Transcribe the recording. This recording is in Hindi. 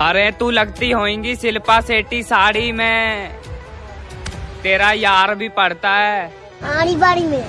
अरे तू लगती होगी शिल्पा सेठी साड़ी में। तेरा यार भी पड़ता है। आड़ी बाड़ी में।